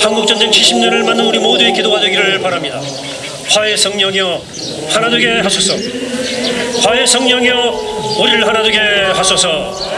한국전쟁 70년을 맞는 우리 모두의 기도가 되기를 바랍니다. 화해 성령이여 하나 되게 하소서. 화해 성령이여 우리를 하나 되게 하소서.